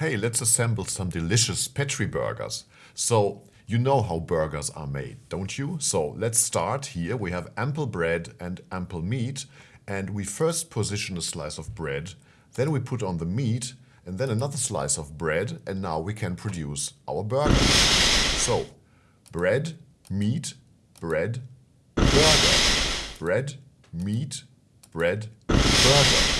hey, let's assemble some delicious Petri burgers. So you know how burgers are made, don't you? So let's start here. We have ample bread and ample meat. And we first position a slice of bread, then we put on the meat, and then another slice of bread, and now we can produce our burger. So, bread, meat, bread, burger. Bread, meat, bread, burger.